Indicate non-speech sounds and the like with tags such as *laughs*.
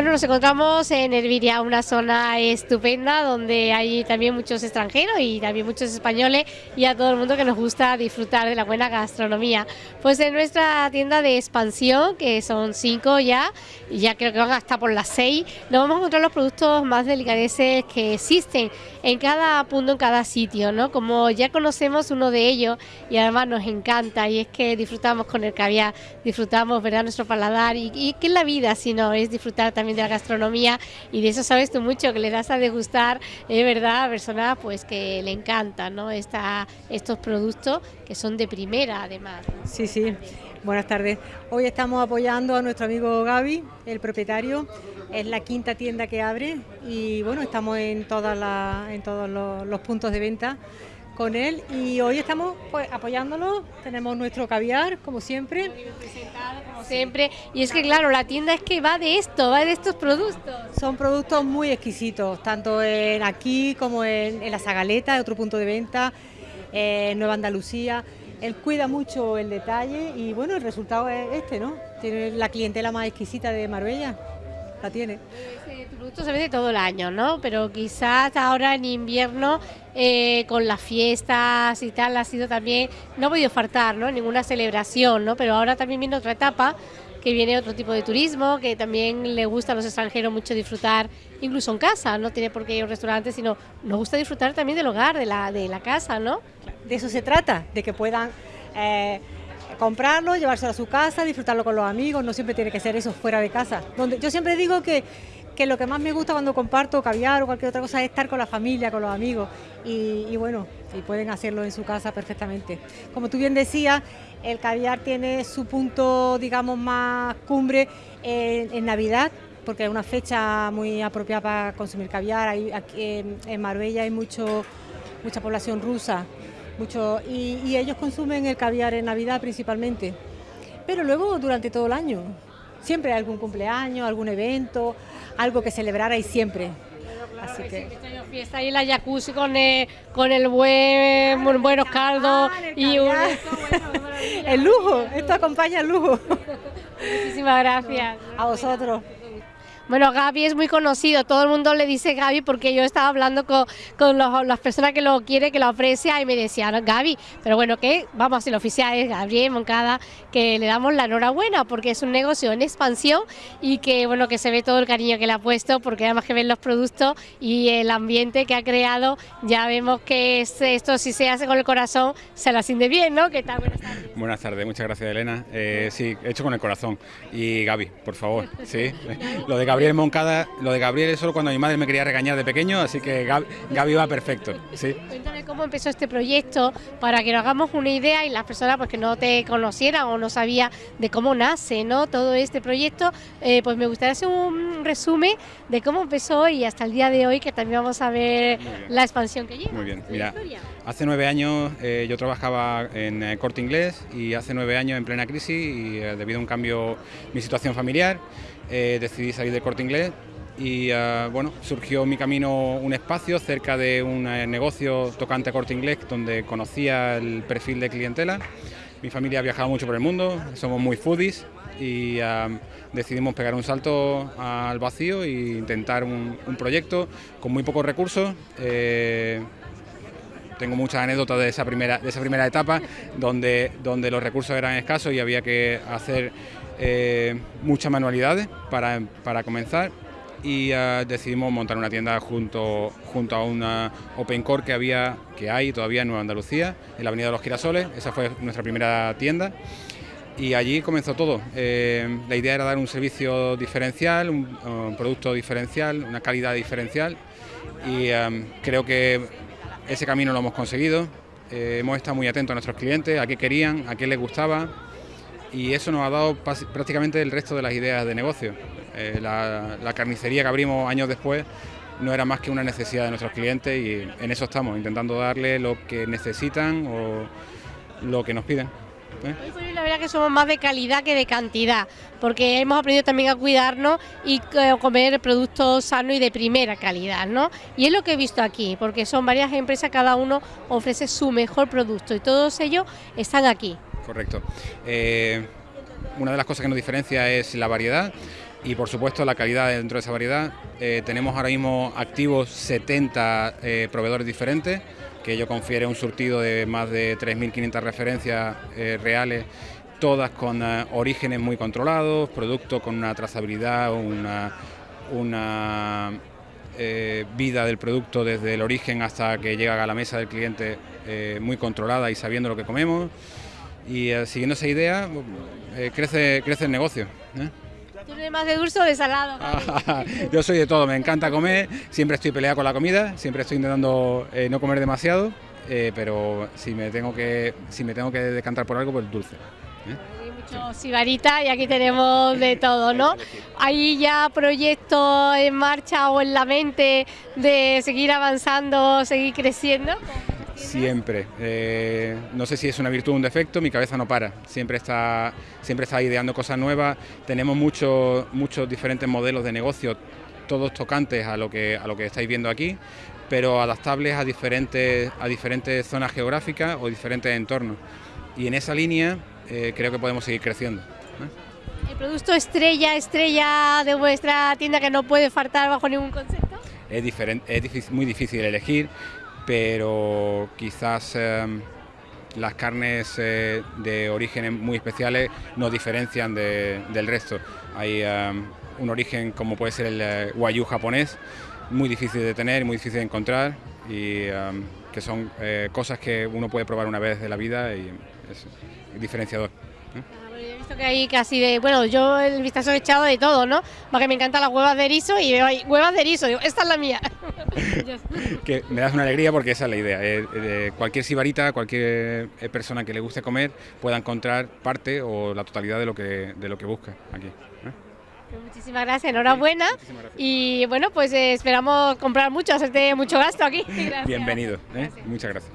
Bueno, nos encontramos en Herviria, una zona estupenda donde hay también muchos extranjeros y también muchos españoles y a todo el mundo que nos gusta disfrutar de la buena gastronomía. Pues en nuestra tienda de expansión, que son cinco ya, y ya creo que van hasta por las seis, nos vamos a encontrar los productos más delicadeces que existen en cada punto, en cada sitio, ¿no? Como ya conocemos uno de ellos y además nos encanta y es que disfrutamos con el caviar, disfrutamos, ¿verdad?, nuestro paladar y, y que es la vida, si no, es disfrutar también de la gastronomía y de eso sabes tú mucho, que le das a degustar, es verdad, a personas pues que le encantan ¿no? Esta, estos productos que son de primera además. Sí, sí. Buenas tardes. Hoy estamos apoyando a nuestro amigo Gaby, el propietario. Es la quinta tienda que abre y bueno, estamos en, todas en todos los puntos de venta con él y hoy estamos pues, apoyándolo, tenemos nuestro caviar como siempre. Como siempre, y es que claro, la tienda es que va de esto, va de estos productos. Son productos muy exquisitos, tanto en aquí como en, la Zagaleta, otro punto de venta, en Nueva Andalucía. Él cuida mucho el detalle y bueno, el resultado es este, ¿no? Tiene la clientela más exquisita de Marbella la tiene. Producto se vende todo el año, ¿no? Pero quizás ahora en invierno, eh, con las fiestas y tal, ha sido también, no ha podido faltar, ¿no? Ninguna celebración, ¿no? Pero ahora también viene otra etapa, que viene otro tipo de turismo, que también le gusta a los extranjeros mucho disfrutar, incluso en casa, no tiene por qué ir a un restaurante, sino nos gusta disfrutar también del hogar, de la, de la casa, ¿no? De eso se trata, de que puedan... Eh, comprarlo, llevárselo a su casa, disfrutarlo con los amigos, no siempre tiene que ser eso fuera de casa. Donde, yo siempre digo que, que lo que más me gusta cuando comparto caviar o cualquier otra cosa es estar con la familia, con los amigos y, bueno, y pueden hacerlo en su casa perfectamente. Como tú bien decías, el caviar tiene su punto, digamos, más cumbre en, Navidad, porque es una fecha muy apropiada para consumir caviar. aquí en Marbella hay mucho, mucha población rusa mucho, y, ellos consumen el caviar en Navidad principalmente, pero luego durante todo el año. Siempre hay algún cumpleaños, algún evento, algo que celebrar ahí siempre. Así que fiesta ahí en la jacuzzi con el, con el buen buenos caldos y un, el lujo, esto acompaña el lujo. *laughs* Muchísimas gracias. A vosotros. Bueno, Gaby es muy conocido, todo el mundo le dice Gaby porque yo estaba hablando con, con las personas que lo quiere, que lo aprecia y me decían Gaby, pero bueno, que vamos hacer oficial, es Gabriel Moncada, que le damos la enhorabuena porque es un negocio en expansión y que bueno, que se ve todo el cariño que le ha puesto porque además que ven los productos y el ambiente que ha creado, ya vemos que esto si se hace con el corazón se la siente bien, ¿no? ¿Qué tal? Buenas tardes. Buenas tardes, muchas gracias Elena. Eh, sí, hecho con el corazón. Y Gaby, por favor, sí. *laughs* Lo de Gaby Gabriel Moncada, lo de Gabriel es solo cuando mi madre me quería regañar de pequeño, así que Gaby, va perfecto. ¿sí? Cuéntame cómo empezó este proyecto para que nos hagamos una idea y las personas pues, que no te conocieran o no sabían de cómo nace ¿no? todo este proyecto, eh, pues me gustaría hacer un resumen de cómo empezó y hasta el día de hoy, que también vamos a ver la expansión que lleva. Muy bien, mira, hace nueve años eh, yo trabajaba en eh, Corte Inglés y hace nueve años en plena crisis y debido a un cambio mi situación familiar, eh, decidí salir de corte inglés y ah, bueno, surgió mi camino un espacio cerca de un eh, negocio tocante a corte inglés donde conocía el perfil de clientela. Mi familia ha viajado mucho por el mundo, somos muy foodies y ah, decidimos pegar un salto al vacío e intentar un, proyecto con muy pocos recursos. Eh, tengo muchas anécdotas de esa primera, de esa primera etapa donde, donde los recursos eran escasos y había que hacer eh, muchas manualidades para, para comenzar y uh, decidimos montar una tienda junto, junto a una Open Core que, había, que hay todavía en Nueva Andalucía, en la Avenida de los Girasoles, esa fue nuestra primera tienda y allí comenzó todo. Eh, la idea era dar un servicio diferencial, un, producto diferencial, una calidad diferencial y um, creo que ese camino lo hemos conseguido. Eh, hemos estado muy atentos a nuestros clientes, a qué querían, a qué les gustaba y eso nos ha dado prácticamente el resto de las ideas de negocio. Eh, la, carnicería que abrimos años después no era más que una necesidad de nuestros clientes y en eso estamos, intentando darle lo que necesitan o lo que nos piden. ¿eh? La verdad que somos más de calidad que de cantidad, porque hemos aprendido también a cuidarnos y eh, comer productos sanos y de primera calidad, ¿no? Y es lo que he visto aquí, porque son varias empresas, cada uno ofrece su mejor producto y todos ellos están aquí. Correcto. Eh, una de las cosas que nos diferencia es la variedad. y por supuesto la calidad dentro de esa variedad. Eh, tenemos ahora mismo activos 70 eh, proveedores diferentes, que ello confiere un surtido de más de 3.500 referencias reales, todas con orígenes muy controlados, productos con una trazabilidad, una vida del producto desde el origen hasta que llega a la mesa del cliente muy controlada y sabiendo lo que comemos. Y siguiendo esa idea, crece, crece el negocio. ¿Tú eres más de dulce o de salado? *laughs* Yo soy de todo, me encanta comer, siempre estoy peleado con la comida, siempre estoy intentando eh, no comer demasiado, eh, pero si me tengo que si me tengo que decantar por algo, pues dulce. ¿eh? Hay mucho sibarita y aquí tenemos de todo, ¿no? ¿Hay ya proyectos en marcha o en la mente de seguir avanzando, seguir creciendo? Siempre. Eh, no sé si es una virtud o un defecto, mi cabeza no para. Siempre está, siempre está ideando cosas nuevas. Tenemos muchos, muchos diferentes modelos de negocio, todos tocantes a lo que, a lo que estáis viendo aquí, pero adaptables a diferentes, a diferentes zonas geográficas o diferentes entornos. Y en esa línea eh, creo que podemos seguir creciendo. ¿El producto estrella, estrella de vuestra tienda que no puede faltar bajo ningún concepto? Es, diferente, es muy difícil elegir pero quizás em, las carnes eh, de orígenes muy especiales nos diferencian del resto. Hay em, un origen como puede ser el eh, wagyu japonés, muy difícil de tener, muy difícil de encontrar y em, que son eh, cosas que uno puede probar una vez de la vida y es diferenciador que hay casi de, bueno, yo el vistazo he echado de todo, ¿no? Porque me encantan las huevas de erizo y veo ahí, huevas de erizo, digo, esta es la mía. Que me das una alegría porque esa es la idea. Eh, cualquier sibarita, cualquier eh, persona que le guste comer pueda encontrar parte o la totalidad de lo que, de lo que busca aquí. ¿eh? Pues muchísimas gracias, enhorabuena. Y bueno, pues esperamos comprar mucho, hacerte mucho gasto aquí. *laughs* Bienvenido, muchas gracias.